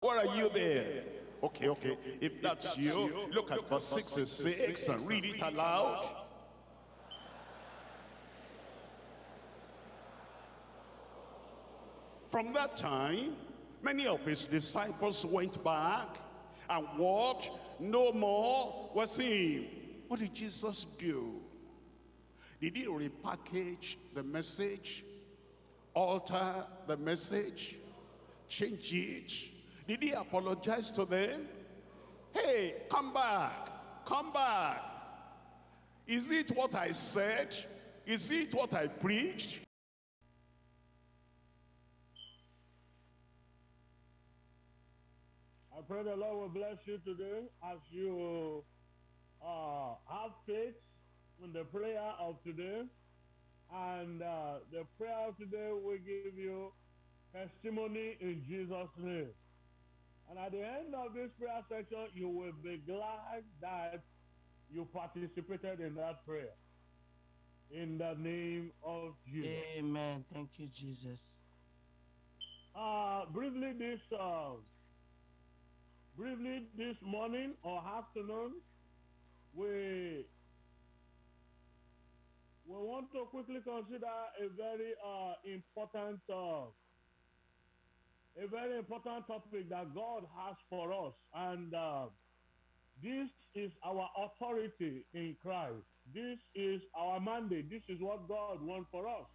Where are you there? Okay, okay. If that's you, look at verse 66 and read it aloud. From that time, many of his disciples went back and walked no more with him. What did Jesus do? Did he repackage the message? Alter the message? Change it? Did he apologize to them? Hey, come back, come back. Is it what I said? Is it what I preached? I pray the Lord will bless you today as you uh, have faith in the prayer of today. And uh, the prayer of today will give you testimony in Jesus' name. And at the end of this prayer section, you will be glad that you participated in that prayer. In the name of Jesus. Amen. Thank you, Jesus. Uh, briefly this uh, briefly this morning or afternoon, we we want to quickly consider a very uh, important uh, a very important topic that God has for us, and uh, this is our authority in Christ. This is our mandate. This is what God wants for us.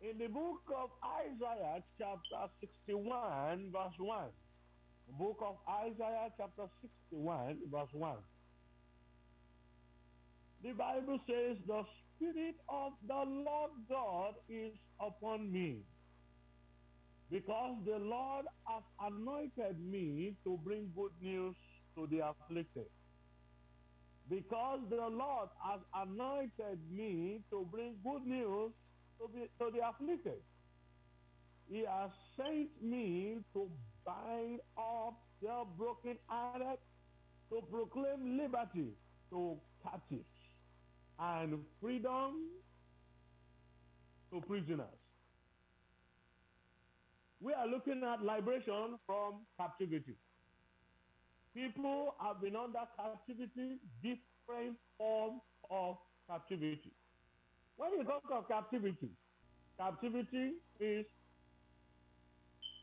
In the book of Isaiah, chapter 61, verse 1, book of Isaiah, chapter 61, verse 1, the Bible says, The Spirit of the Lord God is upon me, because the Lord has anointed me to bring good news to the afflicted. Because the Lord has anointed me to bring good news to the, to the afflicted. He has sent me to bind up the brokenhearted, to proclaim liberty to captives and freedom to prisoners. We are looking at liberation from captivity. People have been under captivity, different forms of captivity. When you talk of captivity, captivity is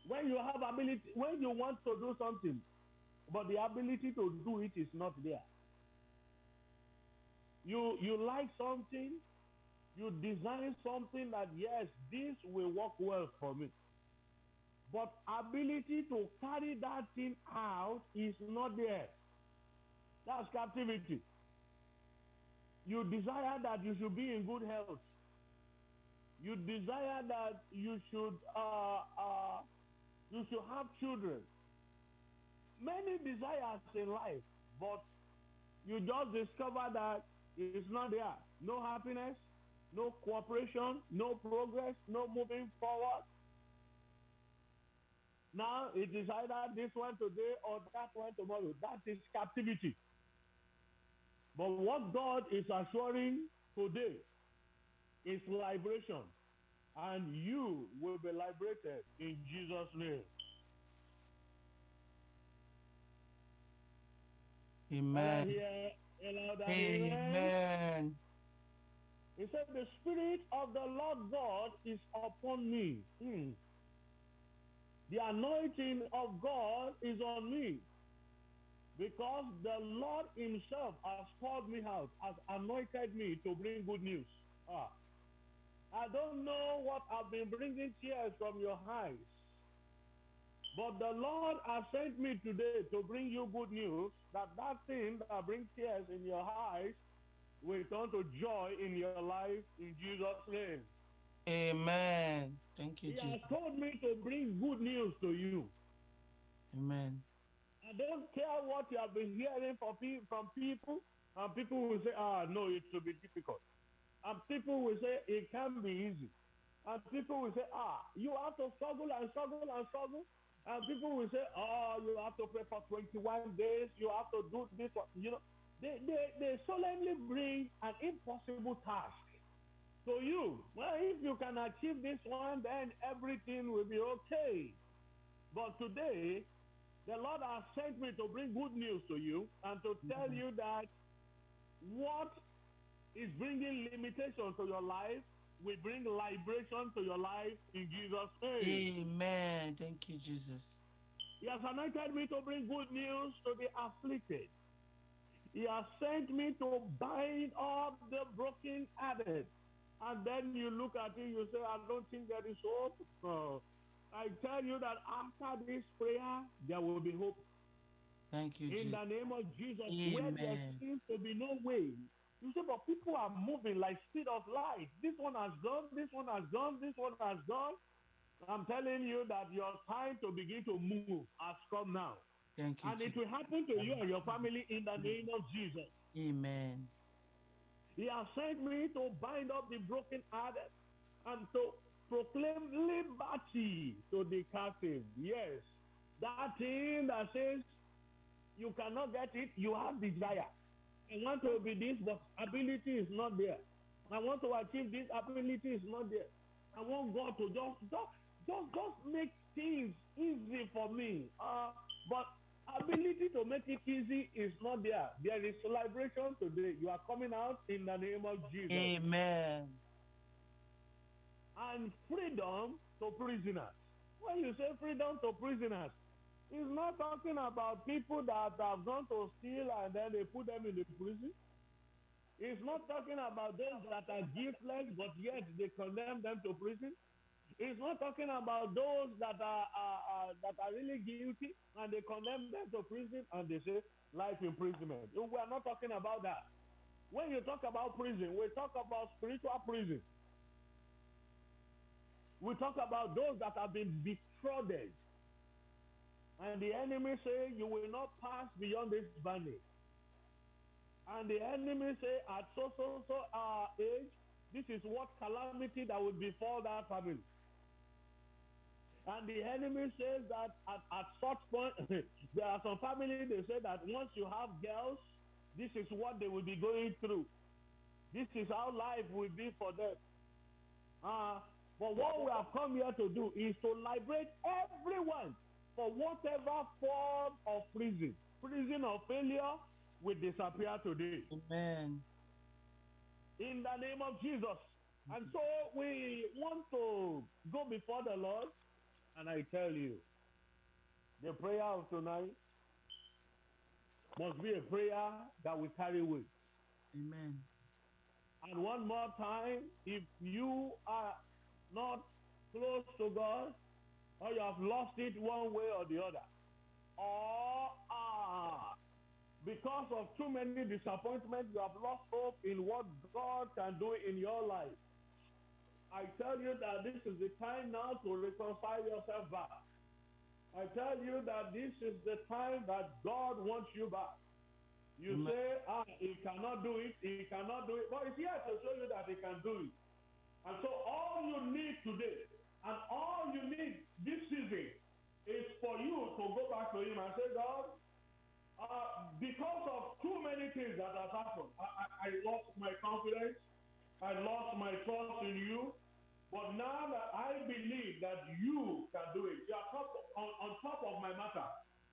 when you have ability, when you want to do something, but the ability to do it is not there. You you like something, you design something that yes, this will work well for me. But ability to carry that thing out is not there. That's captivity. You desire that you should be in good health. You desire that you should uh, uh, you should have children. Many desires in life, but you just discover that it's not there. No happiness, no cooperation, no progress, no moving forward. Now it is either this one today or that one tomorrow. That is captivity. But what God is assuring today is liberation. And you will be liberated in Jesus' name. Amen. Here, amen. Amen. He said, The Spirit of the Lord God is upon me. Hmm. The anointing of God is on me. Because the Lord Himself has called me out, has anointed me to bring good news. Ah. I don't know what I've been bringing tears from your eyes. But the Lord has sent me today to bring you good news that that thing that brings tears in your eyes will turn to joy in your life in Jesus' name. Amen. Thank you, He has Jesus. told me to bring good news to you. Amen. I don't care what you have been hearing from, pe- from people, and people will say, ah, no, it will be difficult. And people will say, it can be easy. And people will say, ah, you have to struggle and struggle and struggle. And people will say, oh, you have to pray for 21 days. You have to do this. You know, they, they, they solemnly bring an impossible task to you. Well, if you can achieve this one, then everything will be okay. But today, The Lord has sent me to bring good news to you and to tell Mhm. you that what is bringing limitation to your life will bring liberation to your life in Jesus' name. Amen. Thank you, Jesus. He has anointed me to bring good news to the afflicted. He has sent me to bind up the broken hearted. And then you look at it, you say, I don't think there is hope. I tell you that after this prayer, there will be hope. Thank you, In Jesus. the name of Jesus, Amen. where there seems to be no way. You say, but people are moving like speed of light. This one has gone, this one has gone, this one has gone. I'm telling you that your time to begin to move has come now. Thank you, And it will happen to you and your family in the name of Jesus. Amen. He has sent me to bind up the broken hearted and to proclaim liberty to the captive. Yes, that thing that says you cannot get it, you have desire. I want to be this, but ability is not there. I want to achieve this, ability is not there. I want God to just just just, just make things easy for me. Uh, but ability to make it easy is not there. There is celebration today. You are coming out in the name of Jesus. Amen. And freedom to prisoners. When you say freedom to prisoners, it's not talking about people that have gone to steal and then they put them in the prison. It's not talking about those that are guiltless, but yet they condemn them to prison. It's not talking about those that are, are, are that are really guilty and they condemn them to prison and they say life imprisonment. We are not talking about that. When you talk about prison, we talk about spiritual prison. We talk about those that have been defrauded. And the enemy say, you will not pass beyond this boundary. And the enemy say, at so, so, so uh, age, this is what calamity that will befall that family. And the enemy says that at, at such point, there are some families, they say that once you have girls, this is what they will be going through. This is how life will be for them. Uh, but what we have come here to do is to liberate everyone for whatever form of prison. Prison of failure will disappear today Amen. in the name of Jesus. And so we want to go before the Lord, and I tell you, the prayer of tonight must be a prayer that we carry with. Amen. And one more time, if you are not close to God, or you have lost it one way or the other, or are because of too many disappointments, you have lost hope in what God can do in your life. I tell you that this is the time now to reconcile yourself back. I tell you that this is the time that God wants you back. You say, ah, he cannot do it, he cannot do it. But it's here to show you that he can do it. And so all you need today, and all you need this season, is for you to go back to him and say, God, uh, because of too many things that have happened, I, I, I lost my confidence, I lost my trust in you. But now that I believe that you can do it, you are top, on, on top of my matter.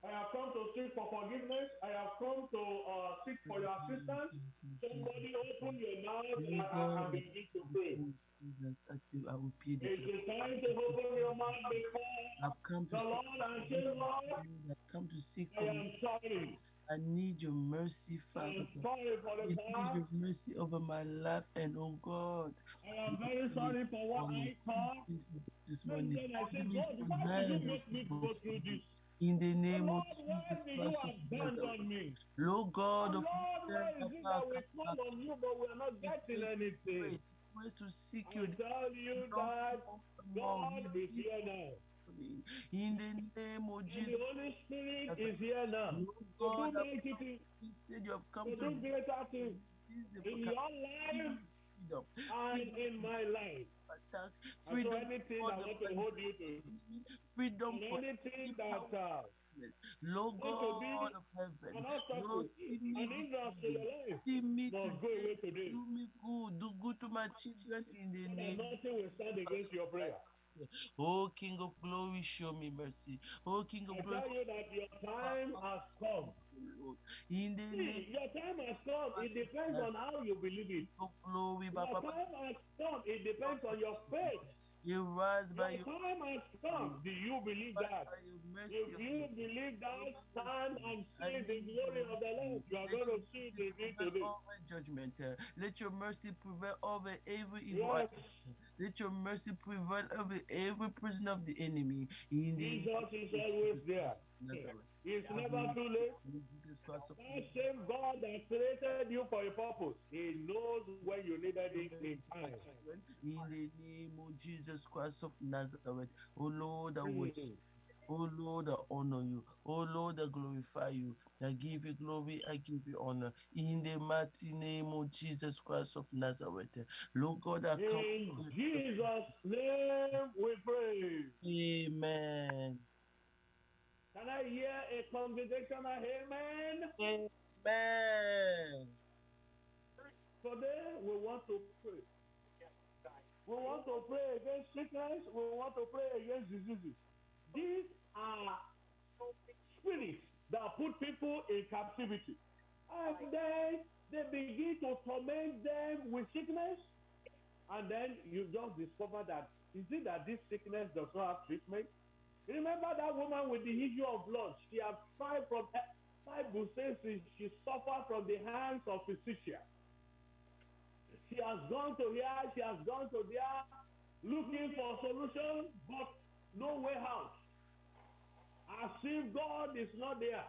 I have come to seek for forgiveness. I have come to uh, seek for your assistance. Somebody open your mouth and, and begin to pray. Jesus, I do. I will pay the It's time to open your mouth before I've come to the seek. Lord and say, Lord, I've come to seek I for am sorry. I need your mercy, Father. I'm sorry for I the need past. your mercy over my life, and oh God, I am very sorry for what I thought. this morning, I said, God, why did you make me go through this? in the name Lord, of Jesus Christ abandon me? Lord God of Lord, why is it that we call on you, but we are not getting anything? ways to seek you. I tell you that God is here now. In the name of And Jesus, the Holy Spirit is here now. To God, do mighty things, instead you have come to to do greater things in your life freedom, and in my life. attack, And so freedom, anything the want to hold you to, freedom for anything that uh, Lord be God of heaven, Lord, see me an hindrance to today. your life, See me must go away today. Do me good. Do good to my children in the that name nothing will stand against your prayer. Oh, King of glory, show me mercy. Oh, King I of glory, tell you that your time has come. In the See, your time has come. It depends on how you believe it. Your time has come. It depends on your faith. You rise by Your time has come. Do you believe that? If you believe that, stand and see the glory of the Lord. You are going to see the day Prevail today. over judgment. Let your mercy prevail over every evil. Yes. Let your mercy prevail over every prison of the enemy. In the Jesus is always there. It's never too late. In Jesus Christ of That same God that created you for a purpose, He knows when you needed it in time. In the name of Jesus Christ of Nazareth, oh Lord, I worship. Oh Lord, I honor you. Oh Lord, I glorify you. I give you glory, I give you honor. In the mighty name of Jesus Christ of Nazareth. Lord God, I come. In Jesus' name we pray. Amen. Can I hear a congregational amen? Amen. Today we want to pray. We want to pray against sickness. We want to pray against diseases. These are spirits that put people in captivity. And then they begin to torment them with sickness. And then you just discover that is it that this sickness does not have treatment? Remember that woman with the issue of blood? She had five from Bible says she, suffered from the hands of physicians. She has gone to here, she has gone to there, looking for solution, but no way out. As if God is not there.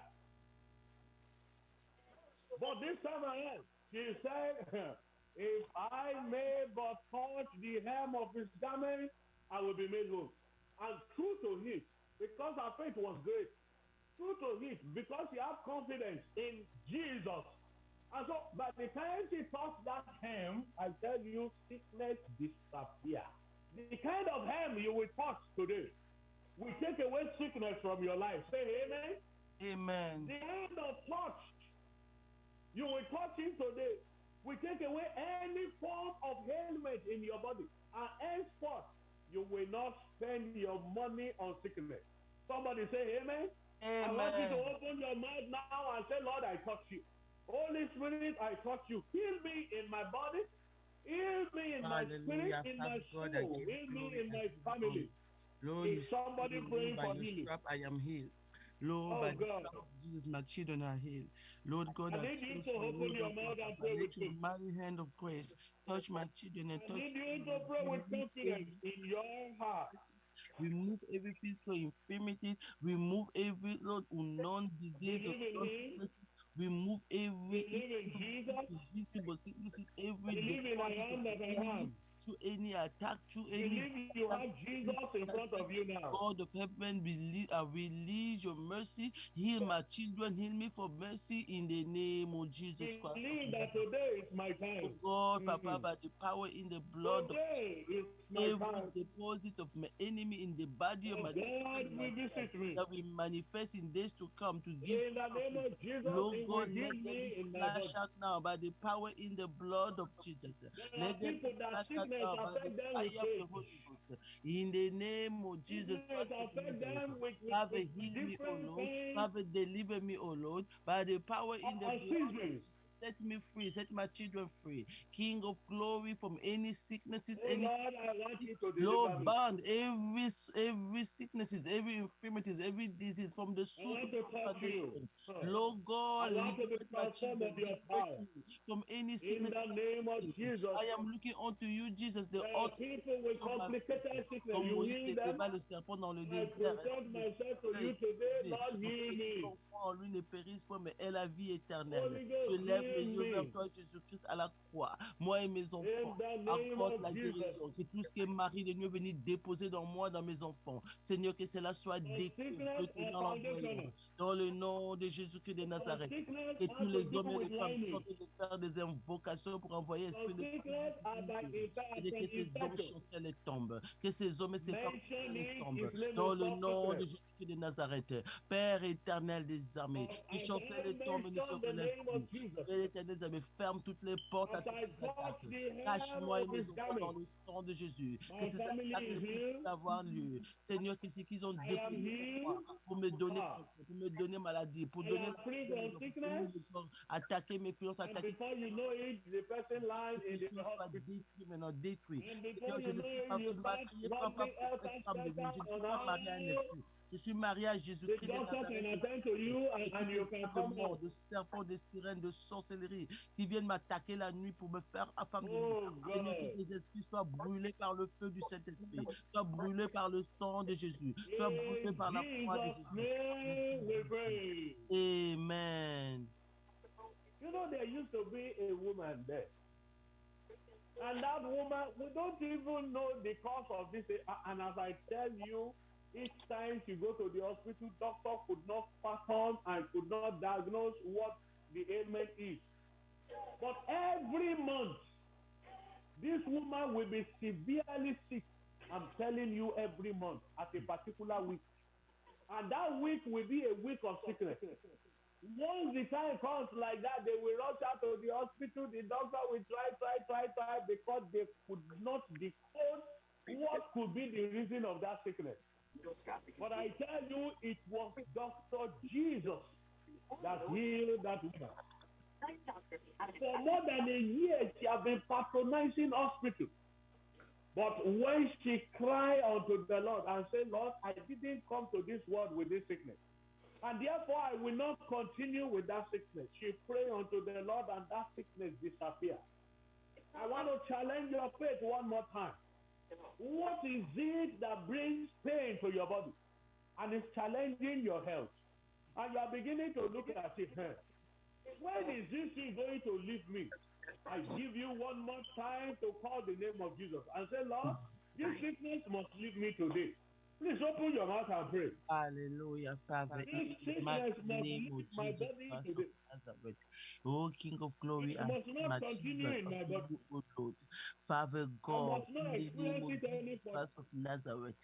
But this time around, she said, If I may but touch the hem of his garment, I will be made whole. And true to it, because her faith was great, true to it, because she had confidence in Jesus. And so by the time she touched that hem, I tell you, sickness disappear. The kind of hem you will touch today will take away sickness from your life. Say amen. Amen. The hand of touch you will touch him today will take away any form of ailment in your body. And henceforth, you will not spend your money on sickness. Somebody say amen. I want you to open your mouth now and say, Lord, I touch you. Holy Spirit, I touch you. Heal me in my body. Heal me in my spirit, in my God, soul. Heal me in my family. Lord, Is somebody praying for healing? I am healed. Lord, Oh, by God. of Jesus, my children are healed. Lord God, I I need you to open your mouth and pray with your me. mighty hand of grace touch my children and I touch need you to pray with confidence every in your heart. Remove every physical infirmity. Remove every Lord unknown disease, Believe in unknown Him. sickness. Remove every Believe in Jesus. every Believe in I of am that I enemy to any attack, to any Believe you have Jesus in front of you now. God of heaven, release, uh, release your mercy. Heal my children. Heal me for mercy in the name of Jesus Christ. of Believe that today is my time. Oh. God, Papa, Mhm. by the power in the blood of Today my every deposit of my enemy in the body of my God will visit me. that will manifest in days to come to give In the name of Jesus, Lord God, let them flash out now by the power in the blood of Jesus. Let them flash out sickness now by the affect them fire with of the faith. Holy Ghost. In the name of Jesus Christ affect them with, with, Father, heal me, O Lord. Father, deliver me, O Lord, by the power in the blood of seasons. Jesus. Set me free, set my children free. King of glory from any sicknesses, Oh any Lord, I want you to deliver Lord, me. bound every s- every sicknesses, every infirmities, every disease from the I source want of to our touch you. foundation. Huh. Lord God, I want to be liberate my transformed children, of your liberate power. me from any In sickness. the name of Jesus. I am looking unto you, Jesus, the There are author people with of my faith. complicated sickness. Comme You Moïse heal était them. bas le serpent dans le I désert. present Le myself to Seigneur you est today. sauvé. Lord, Afin heal que me. ton foi en lui ne périsse pas, mais ait la vie éternelle. Holy Je Ghost, lève yeux vers toi, Jésus-Christ, à la croix. Moi et mes enfants. Apporte la guérison. Que tout ce que Marie de Dieu est venu déposer dans moi, dans mes enfants. Seigneur, que cela soit For détruit sickness dans le nom de Jésus-Christ de Nazareth. Que tous les hommes et les femmes sont de faire des invocations pour envoyer l'esprit de et que ces hommes chancels et tombent. Que ces hommes et ces femmes tombent. Dans le nom de Jésus-Christ de Nazareth. Père éternel des armées, qui chancelle et tombe et ne se relève plus. Père éternel des armées, ferme toutes les portes à toutes les attaques. Cache-moi et mes enfants dans le sang de Jésus. Que ces attaques ne puissent avoir lieu. Seigneur, qu'ils ont déployé pour me donner, me donner maladie, pour donner attaquer mes finances, attaquer mes finances, soit détruit maintenant, détruit. je ne suis pas je ne suis pas. Je suis marié à Jésus-Christ de mort, de serpents, de sirènes, de sorcellerie qui viennent m'attaquer la nuit pour me faire affamer. Oh Seigneur, que ces esprits soient brûlés par le feu du Saint-Esprit, soient brûlés par le sang de Jésus, soient brûlés par la foi de Jésus. Amen. You know, there used to be a woman there. And that woman, we don't even know the cause of this. And as I tell you, each time she go to the hospital, doctor could not fathom and could not diagnose what the ailment is. But every month, this woman will be severely sick. I'm telling you every month at a particular week. And that week will be a week of sickness. Once the time comes like that, they will rush out to the hospital. The doctor will try, try, try, try because they could not decode what could be the reason of that sickness. But I tell you, it was Dr. Jesus that healed that woman. For more than a year, she had been patronizing hospital. But when she cried unto the Lord and said, Lord, I didn't come to this world with this sickness. And therefore, I will not continue with that sickness. She prayed unto the Lord, and that sickness disappeared. I want to challenge your faith one more time. What is it that brings pain to your body and is challenging your health? And you are beginning to look at it. When is this thing going to leave me? I give you one more time to call the name of Jesus and say, Lord, this sickness must leave me today. Please open your mouth and pray. Hallelujah, Father, in This the mighty sickness must name of leave my Jesus body Christ of today. Nazareth. Oh, King of glory, and must not continue in my body. You, Lord. Father God, must not in the name of experience it any Jesus of Nazareth,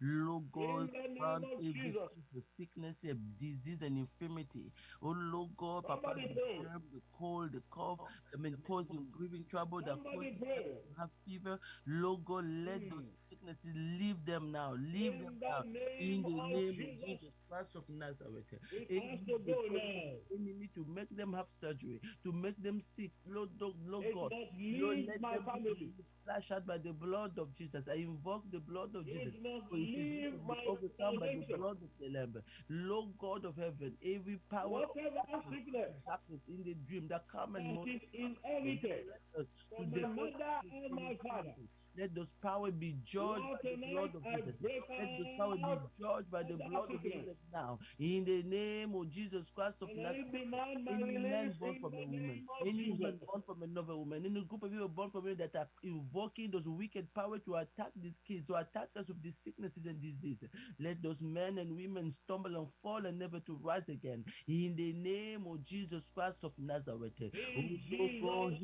Lord God, grant of every Jesus. spirit of sickness, and disease, and infirmity. Oh, Lord God, Papa, the pray. germ, the cold, the cough, I mean, causing breathing trouble, that Somebody causing to have fever. Lord God, let those Mm. sicknesses leave them now. Leave them now. In the name of Jesus. Jesus Christ of Nazareth. It Any has to go disposable now. enemy to make them have surgery, to make them sick. Lord, Lord, Lord God, must Lord, let my family. flashed out by the blood of Jesus. I invoke the blood of Jesus. It must For it is leave written, my overcome by the blood of the Lamb. Lord God of heaven, every power darkness, sickness darkness in the dream that come and that us, to inherited from my mother and my father. Let those power be judged Lord, by the blood of Jesus. Let those power be judged by the blood of. Jesus now. In the name of Jesus Christ of Nazareth. Any man born from a woman, any woman born from another woman, any group of people born from women that are invoking those wicked power to attack these kids, to attack us with these sicknesses and diseases. Let those men and women stumble and fall and never to rise again. In the name of Jesus Christ of Nazareth. In Oh, Lord God,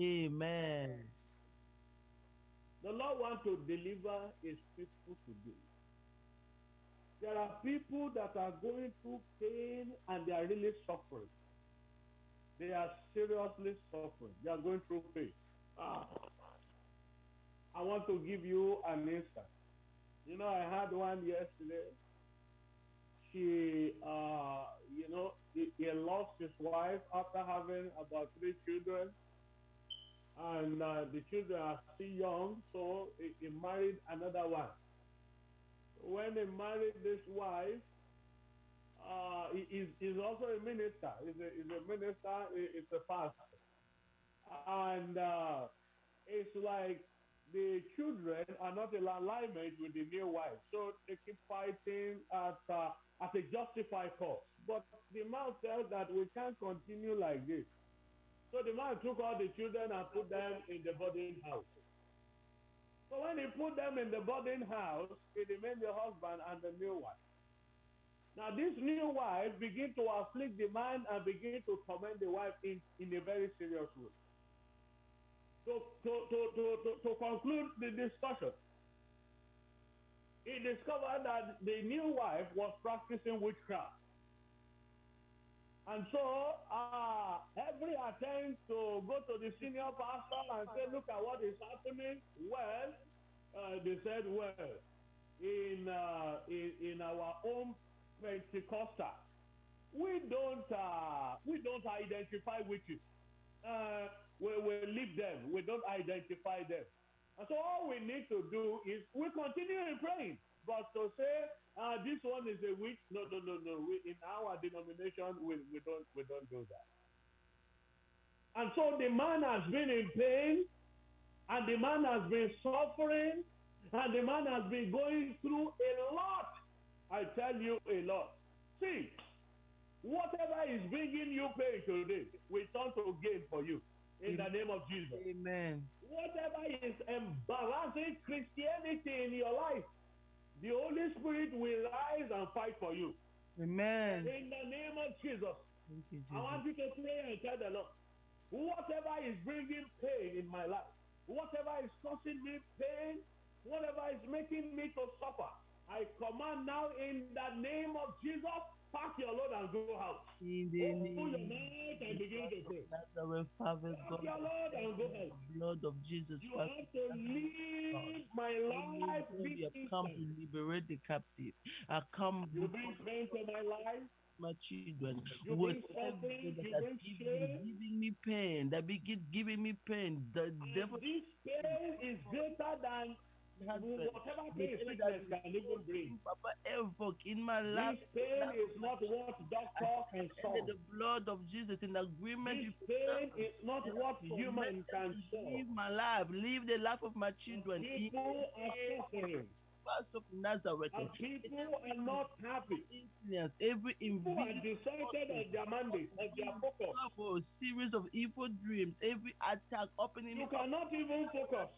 Amen. The Lord wants to deliver his people today. There are people that are going through pain and they are really suffering. They are seriously suffering. They are going through pain. Ah. I want to give you an instance. You know, I had one yesterday. She, uh, you know, he, he lost his wife after having about three children and uh, the children are still young, so he, he married another one. When he married this wife, uh, he is he's also a minister. He's a, he's a minister. He, he's a pastor, and uh, it's like the children are not in alignment with the new wife, so they keep fighting at uh, at a justified cause. But the man felt that we can't continue like this. So the man took all the children and put them in the boarding house. So when he put them in the boarding house, he remained the husband and the new wife. Now this new wife began to afflict the man and begin to torment the wife in, in a very serious way. So to, to, to, to, to conclude the discussion, he discovered that the new wife was practicing witchcraft. And so, uh, every attempt to go to the senior pastor and say, look at what is happening, well, uh, they said, well, in uh, in, in our own Pentecostal, we don't uh, we don't identify witches. Uh, we, we leave them. We don't identify them. And so all we need to do is we continue in praying. But to say uh, this one is a witch, no, no, no, no. We, in our denomination, we, we don't we don't do that. And so the man has been in pain, and the man has been suffering, and the man has been going through a lot. I tell you a lot. See, whatever is bringing you pain today, we turn to gain for you in the name of Jesus. Amen. Whatever is embarrassing Christianity in your life, the Holy Spirit will rise and fight for you. Amen. In the name of Jesus. Thank you, I want you to pray and tell the Lord, whatever is bringing pain in my life, whatever is causing me pain, whatever is making me to suffer, I command now in the name of Jesus, pack your load and go out. In the Open your name mouth and begin to of pray. Nazareth, Father God, Your Lord and go out. blood of Jesus You Christ. have to leave my life We have come to liberate the captive. I come You bring pain to my life. my children. Whatever that has given, giving me pain, that begin giving me pain, the And devil this pain is greater than has whatever pain sickness can even bring. Papa evoke in my life. This pain is not what I doctor can solve. the blood of Jesus in agreement This pain is not what human can solve. Live my life, live the life of my children. People are suffering Of Nazareth. and people are not happy. Influence, every People are invisible decided on their mandate, on their focus. power, series of evil dreams, every attack opening You cannot even focus.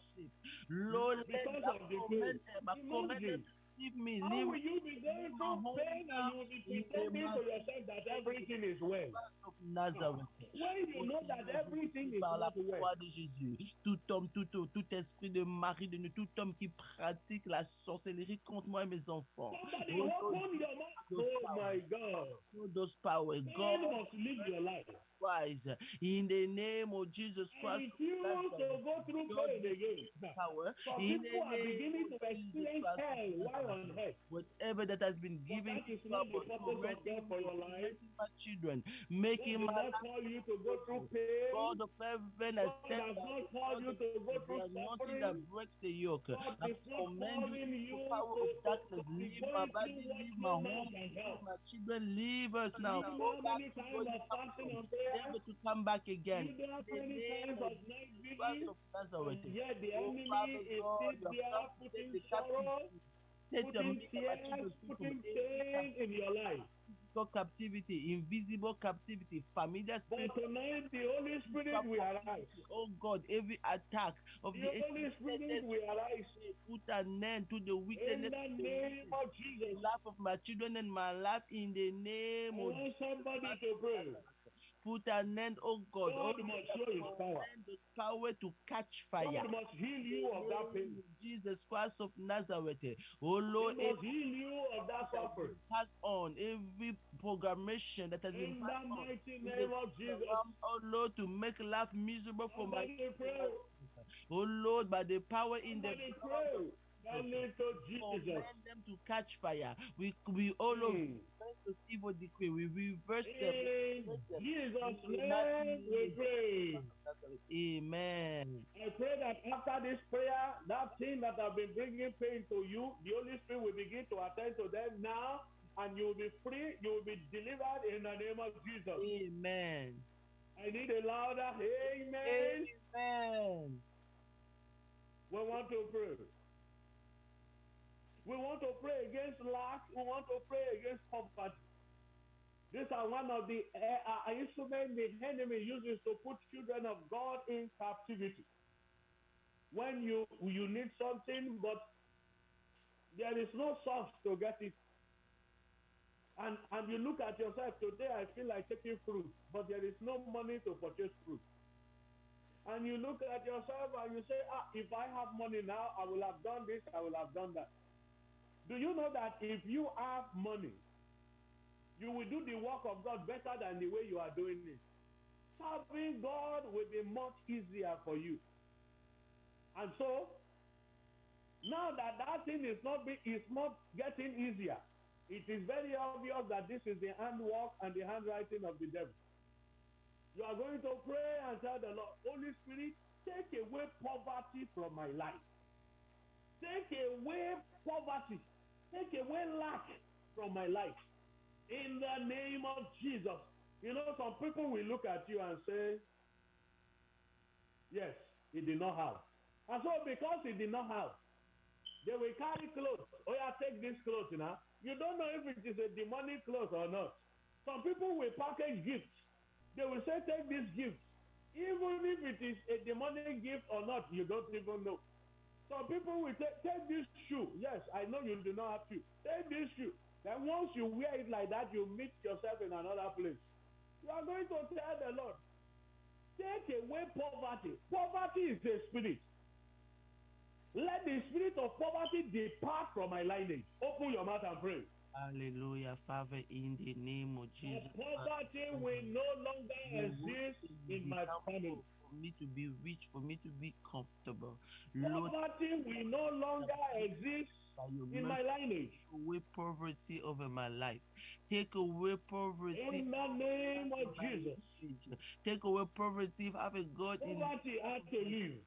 Lord, Because of the. Leave me, How leave will you be going through pain and you will be pretending to yourself that everything is well? Christ of Nazareth. When you know that everything is par la croix de Jésus. Tout homme, tout, tout, esprit de mari de nous, tout homme qui pratique la sorcellerie contre moi et mes enfants. Somebody Oh, open your mouth. those Oh my God. Those power, God must live your life. Christ, in the name of Jesus Christ, refuse to go through God pain again. power, in the name to of Jesus Christ, on earth. whatever that has been given that is not the purpose of God for your life. tormenting my children, God making my life call you to go through pain. God of heaven has God stepped not you to go through anointing that breaks the yoke. God I command you the power of to, darkness. to Leave my body, leave my home, leave my children. Leave us now. Go back to times where you of come fasting from. and prayer? Never to come back again. You know how In the name of of night Christ vigil? of Nazareth. Yet the Oh, enemy is still there to putting sorrow. Set your putting me and my tears, children free from putting every pain in your life. physical captivity, invisible captivity, familiar But tonight the Holy Spirit will arise. Oh God, every attack of The the Holy enemy, Spirit will arise. put an end to the In wickedness the of the name of the life of my children and my life in the I name of want Jesus. somebody to pray. Put an end, oh God, oh God must show his power. power to catch fire. God must heal you of that pain. Jesus Christ of Nazareth. Oh He Lord, must heal you of that that suffering. been passed on, every programmation that has been In the passed on. mighty in the name of Jesus. Oh Lord, to make life miserable for my children. Oh Lord, by the power in the pray. That lead to Jesus. command them to catch fire. We we oh all of hmm. Mm. this evil decree. We reverse them. In reverse them. Jesus' In the mighty name name we pray. Amen. I pray that after this prayer, that thing that I've been bringing pain to you, the Holy Spirit will begin to attend to them now, and you will be free. You will be delivered in the name of Jesus. Amen. I need a louder amen. Amen. We want to pray. We want to pray against lack. We want to pray against poverty. These are one of the uh, uh, instruments the enemy uses to put children of God in captivity. When you you need something, but there is no source to get it, and and you look at yourself today, I feel like taking fruit, but there is no money to purchase fruit. And you look at yourself and you say, ah, if I have money now, I will have done this, I will have done that. Do you know that if you have money, you will do the work of God better than the way you are doing it? Serving God will be much easier for you. And so, Now that that thing is not be, is not getting easier, it is very obvious that this is the handwork and the handwriting of the devil. You are going to pray and tell the Lord, Holy Spirit, take away poverty from my life. Take away poverty. Take away lack from my life. In the name of Jesus. You know, some people will look at you and say, Yes, he did not have. And so, because he did not have, they will carry clothes. Oh, yeah, take this clothes now. You don't know if it is a demonic clothes or not. Some people will package gifts. They will say, Take this gift. Even if it is a demonic gift or not, you don't even know. Some people will take, take this shoe. Yes, I know you do not have to. Take this shoe. Then once you wear it like that, you meet yourself in another place. You are going to tell the Lord, take away poverty. Poverty is a spirit. Let the spirit of poverty depart from my lineage. Open your mouth and pray. Hallelujah, Father, in the name of Jesus. The poverty will no longer exist in my family. For me to be rich, for me to be comfortable. Lord, Poverty will no longer exist in my lineage. take away poverty over my life. Take away poverty. In the name of Jesus. lineage. Take away poverty, Father God, in Poverty has to leave.